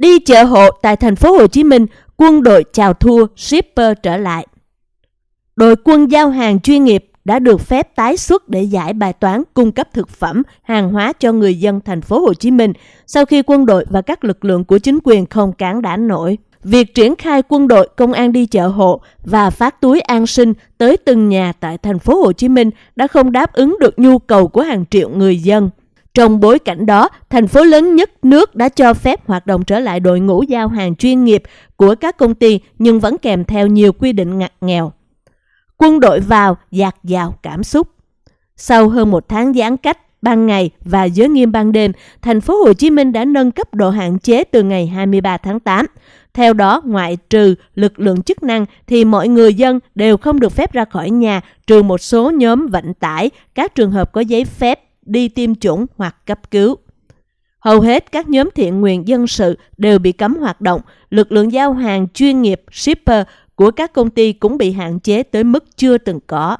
Đi chợ hộ tại thành phố Hồ Chí Minh, quân đội chào thua shipper trở lại. Đội quân giao hàng chuyên nghiệp đã được phép tái xuất để giải bài toán cung cấp thực phẩm, hàng hóa cho người dân thành phố Hồ Chí Minh sau khi quân đội và các lực lượng của chính quyền không cản đã nổi. Việc triển khai quân đội công an đi chợ hộ và phát túi an sinh tới từng nhà tại thành phố Hồ Chí Minh đã không đáp ứng được nhu cầu của hàng triệu người dân. Trong bối cảnh đó, thành phố lớn nhất nước đã cho phép hoạt động trở lại đội ngũ giao hàng chuyên nghiệp của các công ty nhưng vẫn kèm theo nhiều quy định ngặt nghèo. Quân đội vào dạt dào cảm xúc. Sau hơn một tháng giãn cách ban ngày và giới nghiêm ban đêm, thành phố Hồ Chí Minh đã nâng cấp độ hạn chế từ ngày 23 tháng 8. Theo đó, ngoại trừ lực lượng chức năng thì mọi người dân đều không được phép ra khỏi nhà trừ một số nhóm vận tải, các trường hợp có giấy phép đi tiêm chủng hoặc cấp cứu. Hầu hết các nhóm thiện nguyện dân sự đều bị cấm hoạt động, lực lượng giao hàng chuyên nghiệp shipper của các công ty cũng bị hạn chế tới mức chưa từng có.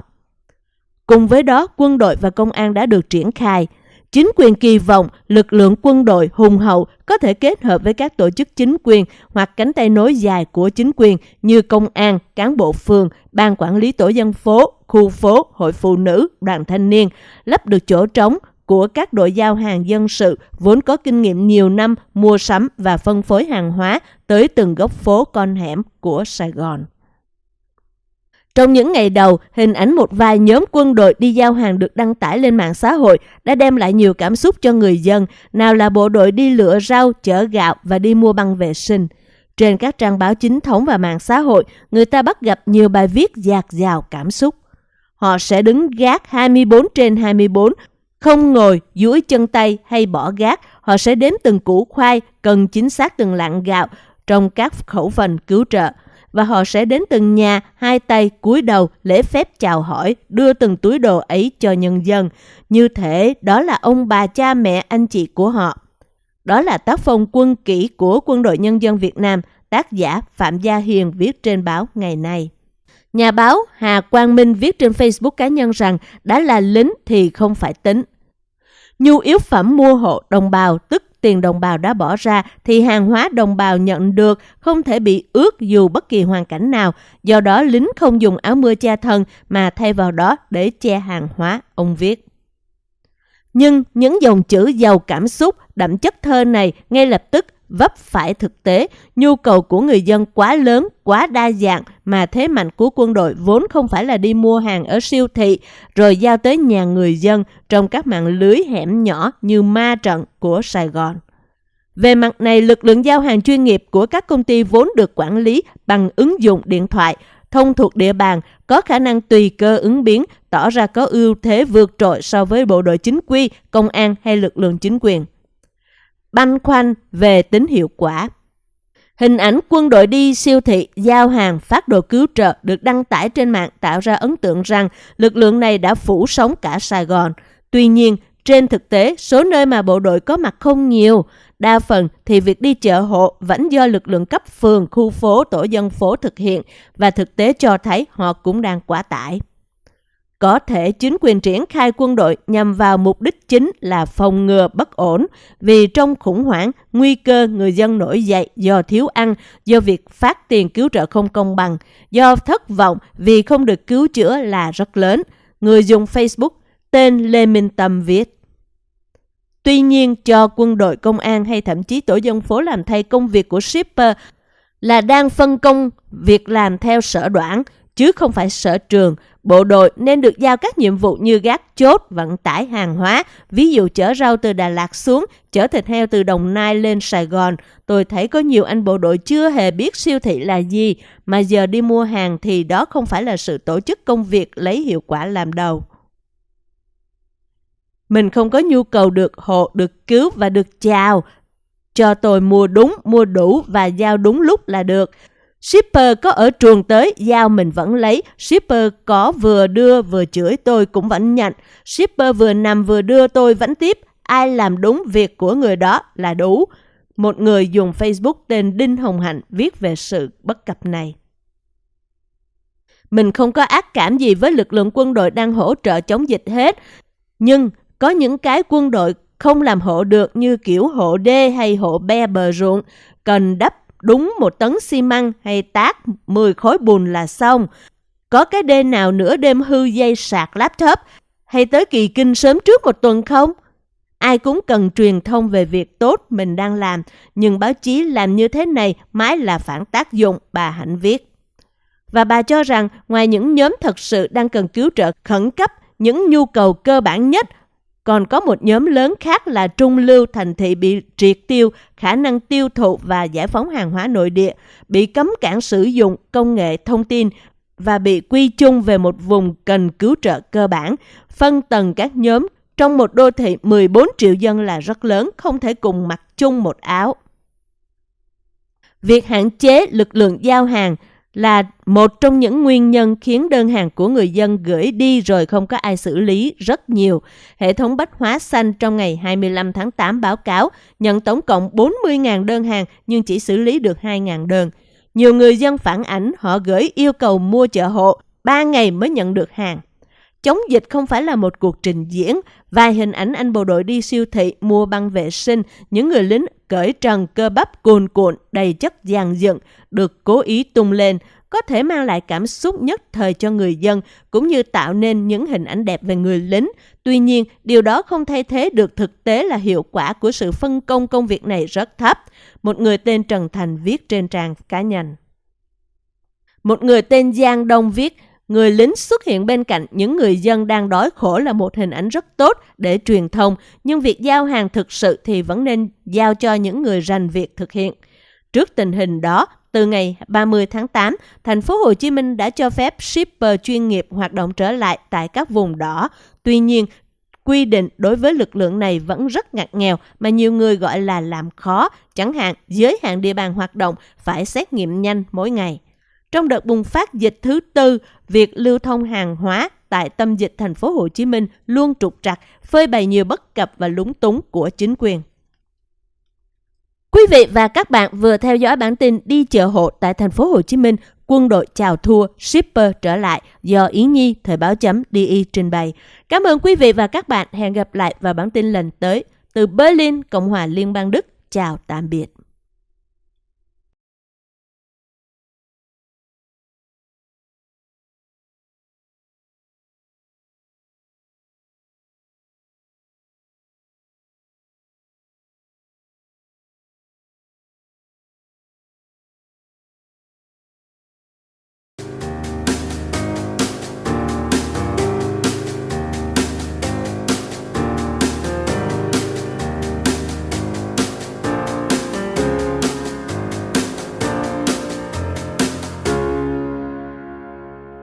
Cùng với đó, quân đội và công an đã được triển khai. Chính quyền kỳ vọng lực lượng quân đội hùng hậu có thể kết hợp với các tổ chức chính quyền hoặc cánh tay nối dài của chính quyền như công an, cán bộ phường, ban quản lý tổ dân phố, khu phố, hội phụ nữ, đoàn thanh niên, lấp được chỗ trống của các đội giao hàng dân sự vốn có kinh nghiệm nhiều năm mua sắm và phân phối hàng hóa tới từng góc phố con hẻm của Sài Gòn. Trong những ngày đầu, hình ảnh một vài nhóm quân đội đi giao hàng được đăng tải lên mạng xã hội đã đem lại nhiều cảm xúc cho người dân, nào là bộ đội đi lựa rau, chở gạo và đi mua băng vệ sinh. Trên các trang báo chính thống và mạng xã hội, người ta bắt gặp nhiều bài viết dạt dào cảm xúc. Họ sẽ đứng gác 24 trên 24, không ngồi, duỗi chân tay hay bỏ gác. Họ sẽ đếm từng củ khoai, cần chính xác từng lạng gạo trong các khẩu phần cứu trợ và họ sẽ đến từng nhà, hai tay cúi đầu lễ phép chào hỏi, đưa từng túi đồ ấy cho nhân dân. Như thể đó là ông bà cha mẹ anh chị của họ. Đó là tác phong quân kỷ của Quân đội Nhân dân Việt Nam, tác giả Phạm Gia Hiền viết trên báo ngày nay. Nhà báo Hà Quang Minh viết trên Facebook cá nhân rằng đã là lính thì không phải tính. Nhu yếu phẩm mua hộ đồng bào tức tiền đồng bào đã bỏ ra thì hàng hóa đồng bào nhận được không thể bị ướt dù bất kỳ hoàn cảnh nào. Do đó lính không dùng áo mưa che thân mà thay vào đó để che hàng hóa, ông viết. Nhưng những dòng chữ giàu cảm xúc, đậm chất thơ này ngay lập tức vấp phải thực tế, nhu cầu của người dân quá lớn, quá đa dạng mà thế mạnh của quân đội vốn không phải là đi mua hàng ở siêu thị rồi giao tới nhà người dân trong các mạng lưới hẻm nhỏ như ma trận của Sài Gòn. Về mặt này, lực lượng giao hàng chuyên nghiệp của các công ty vốn được quản lý bằng ứng dụng điện thoại, thông thuộc địa bàn, có khả năng tùy cơ ứng biến, tỏ ra có ưu thế vượt trội so với bộ đội chính quy, công an hay lực lượng chính quyền băn khoăn về tính hiệu quả. Hình ảnh quân đội đi siêu thị, giao hàng, phát đồ cứu trợ được đăng tải trên mạng tạo ra ấn tượng rằng lực lượng này đã phủ sóng cả Sài Gòn. Tuy nhiên, trên thực tế, số nơi mà bộ đội có mặt không nhiều. Đa phần thì việc đi chợ hộ vẫn do lực lượng cấp phường, khu phố, tổ dân phố thực hiện và thực tế cho thấy họ cũng đang quá tải. Có thể chính quyền triển khai quân đội nhằm vào mục đích chính là phòng ngừa bất ổn vì trong khủng hoảng, nguy cơ người dân nổi dậy do thiếu ăn, do việc phát tiền cứu trợ không công bằng, do thất vọng vì không được cứu chữa là rất lớn. Người dùng Facebook tên Lê Minh Tâm viết. Tuy nhiên, cho quân đội công an hay thậm chí tổ dân phố làm thay công việc của shipper là đang phân công việc làm theo sở đoạn, chứ không phải sở trường, Bộ đội nên được giao các nhiệm vụ như gác chốt, vận tải hàng hóa, ví dụ chở rau từ Đà Lạt xuống, chở thịt heo từ Đồng Nai lên Sài Gòn. Tôi thấy có nhiều anh bộ đội chưa hề biết siêu thị là gì, mà giờ đi mua hàng thì đó không phải là sự tổ chức công việc lấy hiệu quả làm đầu. Mình không có nhu cầu được hộ, được cứu và được chào. Cho tôi mua đúng, mua đủ và giao đúng lúc là được. Shipper có ở trường tới, giao mình vẫn lấy. Shipper có vừa đưa vừa chửi tôi cũng vẫn nhận. Shipper vừa nằm vừa đưa tôi vẫn tiếp. Ai làm đúng việc của người đó là đủ. Một người dùng Facebook tên Đinh Hồng Hạnh viết về sự bất cập này. Mình không có ác cảm gì với lực lượng quân đội đang hỗ trợ chống dịch hết. Nhưng có những cái quân đội không làm hộ được như kiểu hộ đê hay hộ be bờ ruộng, cần đắp đúng một tấn xi măng hay tác 10 khối bùn là xong. Có cái đê nào nửa đêm hư dây sạc laptop hay tới kỳ kinh sớm trước một tuần không? Ai cũng cần truyền thông về việc tốt mình đang làm, nhưng báo chí làm như thế này mãi là phản tác dụng, bà Hạnh viết. Và bà cho rằng ngoài những nhóm thật sự đang cần cứu trợ khẩn cấp, những nhu cầu cơ bản nhất, còn có một nhóm lớn khác là trung lưu thành thị bị triệt tiêu khả năng tiêu thụ và giải phóng hàng hóa nội địa, bị cấm cản sử dụng công nghệ thông tin và bị quy chung về một vùng cần cứu trợ cơ bản, phân tầng các nhóm trong một đô thị 14 triệu dân là rất lớn, không thể cùng mặc chung một áo. Việc hạn chế lực lượng giao hàng là một trong những nguyên nhân khiến đơn hàng của người dân gửi đi rồi không có ai xử lý rất nhiều. Hệ thống bách hóa xanh trong ngày 25 tháng 8 báo cáo nhận tổng cộng 40.000 đơn hàng nhưng chỉ xử lý được 2.000 đơn. Nhiều người dân phản ảnh họ gửi yêu cầu mua chợ hộ 3 ngày mới nhận được hàng. Chống dịch không phải là một cuộc trình diễn, vài hình ảnh anh bộ đội đi siêu thị mua băng vệ sinh, những người lính cởi trần cơ bắp cuồn cuộn đầy chất dàn dựng được cố ý tung lên, có thể mang lại cảm xúc nhất thời cho người dân cũng như tạo nên những hình ảnh đẹp về người lính. Tuy nhiên, điều đó không thay thế được thực tế là hiệu quả của sự phân công công việc này rất thấp. Một người tên Trần Thành viết trên trang cá nhân. Một người tên Giang Đông viết, Người lính xuất hiện bên cạnh những người dân đang đói khổ là một hình ảnh rất tốt để truyền thông, nhưng việc giao hàng thực sự thì vẫn nên giao cho những người rành việc thực hiện. Trước tình hình đó, từ ngày 30 tháng 8, thành phố Hồ Chí Minh đã cho phép shipper chuyên nghiệp hoạt động trở lại tại các vùng đỏ. Tuy nhiên, quy định đối với lực lượng này vẫn rất ngặt nghèo mà nhiều người gọi là làm khó, chẳng hạn giới hạn địa bàn hoạt động phải xét nghiệm nhanh mỗi ngày. Trong đợt bùng phát dịch thứ tư, việc lưu thông hàng hóa tại tâm dịch thành phố Hồ Chí Minh luôn trục trặc, phơi bày nhiều bất cập và lúng túng của chính quyền. Quý vị và các bạn vừa theo dõi bản tin đi chợ hộ tại thành phố Hồ Chí Minh, quân đội chào thua, shipper trở lại do Yến Nhi thời báo chấm DI trình bày. Cảm ơn quý vị và các bạn. Hẹn gặp lại vào bản tin lần tới. Từ Berlin, Cộng hòa Liên bang Đức. Chào tạm biệt.